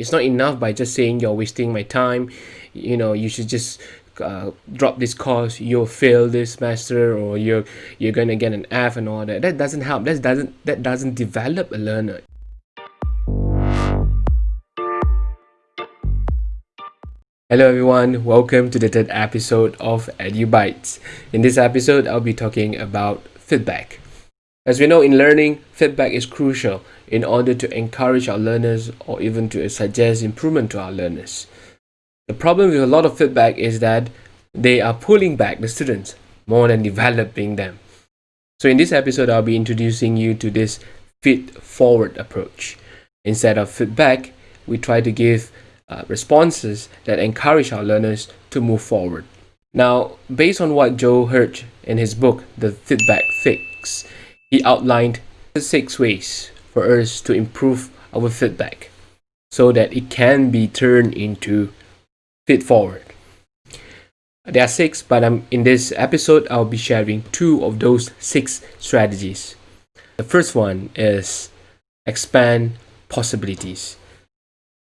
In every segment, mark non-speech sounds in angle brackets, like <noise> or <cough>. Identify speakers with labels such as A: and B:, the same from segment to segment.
A: It's not enough by just saying you're wasting my time. You know, you should just uh, drop this course, you'll fail this master, or you're you're gonna get an F and all that. That doesn't help. That doesn't that doesn't develop a learner. Hello everyone, welcome to the third episode of EduBytes. In this episode, I'll be talking about feedback. As we know in learning, feedback is crucial in order to encourage our learners or even to suggest improvement to our learners. The problem with a lot of feedback is that they are pulling back the students more than <laughs> developing them. So in this episode, I'll be introducing you to this feed-forward approach. Instead of feedback, we try to give uh, responses that encourage our learners to move forward. Now, based on what Joe Hirsch in his book, The Feedback Fix, he outlined six ways for us to improve our feedback so that it can be turned into feed forward. There are six, but um, in this episode, I'll be sharing two of those six strategies. The first one is expand possibilities.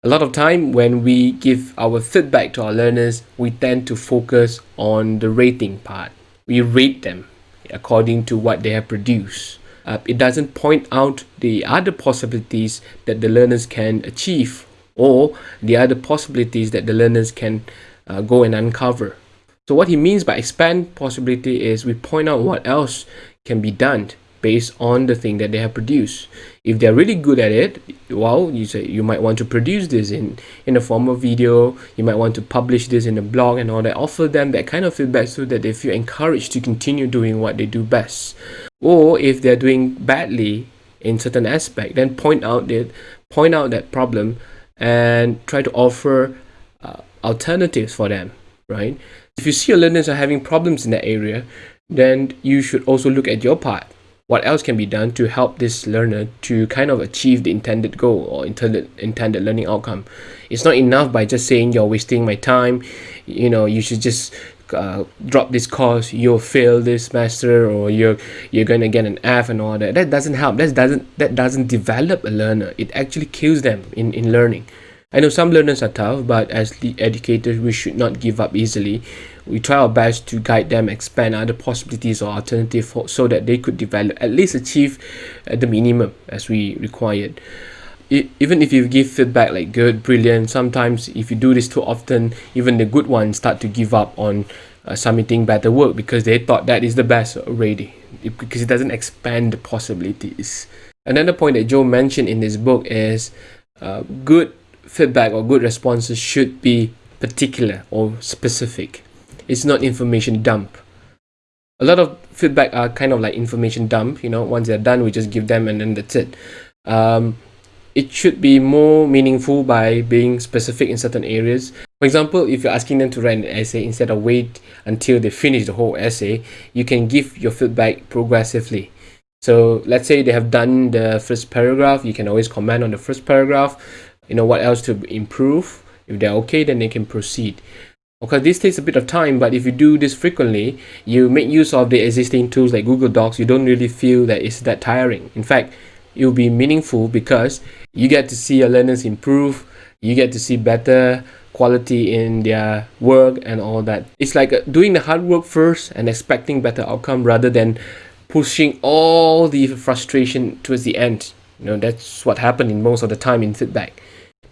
A: A lot of time when we give our feedback to our learners, we tend to focus on the rating part. We rate them according to what they have produced. Uh, it doesn't point out the other possibilities that the learners can achieve or the other possibilities that the learners can uh, go and uncover. So what he means by expand possibility is we point out what else can be done based on the thing that they have produced. If they're really good at it, well, you say you might want to produce this in in a form of video. You might want to publish this in a blog and all that. Offer them that kind of feedback so that they feel encouraged to continue doing what they do best. Or if they're doing badly in certain aspect, then point out that point out that problem and try to offer uh, alternatives for them. Right? If you see your learners are having problems in that area, then you should also look at your part what else can be done to help this learner to kind of achieve the intended goal or intended intended learning outcome? It's not enough by just saying you're wasting my time. You know you should just uh, drop this course. You'll fail this master or you're you're gonna get an F and all that. That doesn't help. That doesn't that doesn't develop a learner. It actually kills them in in learning. I know some learners are tough but as the educators we should not give up easily we try our best to guide them expand other possibilities or alternatives so that they could develop at least achieve at the minimum as we required. Even if you give feedback like good brilliant sometimes if you do this too often even the good ones start to give up on uh, submitting better work because they thought that is the best already because it doesn't expand the possibilities. Another point that joe mentioned in this book is uh, good feedback or good responses should be particular or specific it's not information dump. A lot of feedback are kind of like information dump you know once they're done we just give them and then that's it. Um, it should be more meaningful by being specific in certain areas. For example if you're asking them to write an essay instead of wait until they finish the whole essay you can give your feedback progressively. So let's say they have done the first paragraph you can always comment on the first paragraph you know what else to improve. If they're okay then they can proceed Okay, this takes a bit of time, but if you do this frequently, you make use of the existing tools like Google Docs, you don't really feel that it's that tiring. In fact, it will be meaningful because you get to see your learners improve, you get to see better quality in their work and all that. It's like uh, doing the hard work first and expecting better outcome rather than pushing all the frustration towards the end. You know, that's what happened in most of the time in feedback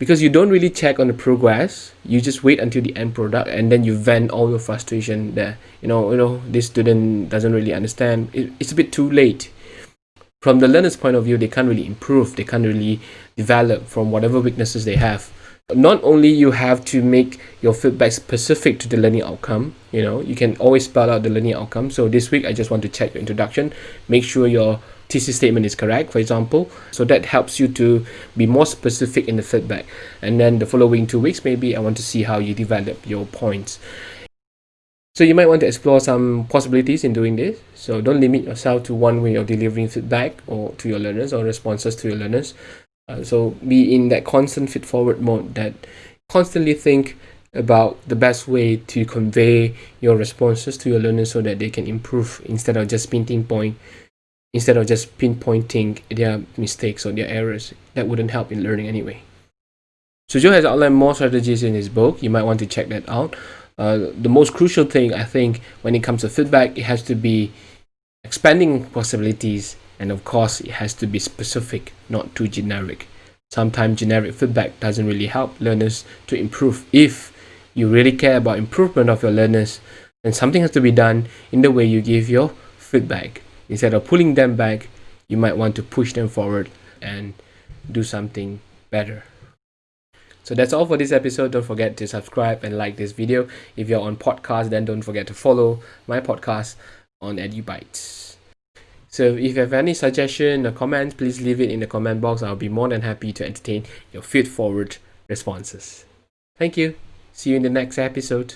A: because you don't really check on the progress you just wait until the end product and then you vent all your frustration there. You know you know this student doesn't really understand. It, it's a bit too late. From the learner's point of view they can't really improve. They can't really develop from whatever weaknesses they have. Not only you have to make your feedback specific to the learning outcome you know you can always spell out the learning outcome. So this week i just want to check your introduction. Make sure your thesis statement is correct for example. So that helps you to be more specific in the feedback. And then the following two weeks maybe i want to see how you develop your points. So you might want to explore some possibilities in doing this. So don't limit yourself to one way of delivering feedback or to your learners or responses to your learners. Uh, so be in that constant feed forward mode that constantly think about the best way to convey your responses to your learners so that they can improve instead of just pinpoint point instead of just pinpointing their mistakes or their errors that wouldn't help in learning anyway So Joe has outlined more strategies in his book. You might want to check that out. Uh, the most crucial thing I think when it comes to feedback, it has to be expanding possibilities, and of course, it has to be specific, not too generic. Sometimes generic feedback doesn't really help learners to improve. If you really care about improvement of your learners, then something has to be done in the way you give your feedback. Instead of pulling them back, you might want to push them forward and do something better. So that's all for this episode. Don't forget to subscribe and like this video. If you're on podcast, then don't forget to follow my podcast on EduBytes. So if you have any suggestion or comments, please leave it in the comment box. I'll be more than happy to entertain your feed forward responses. Thank you. See you in the next episode.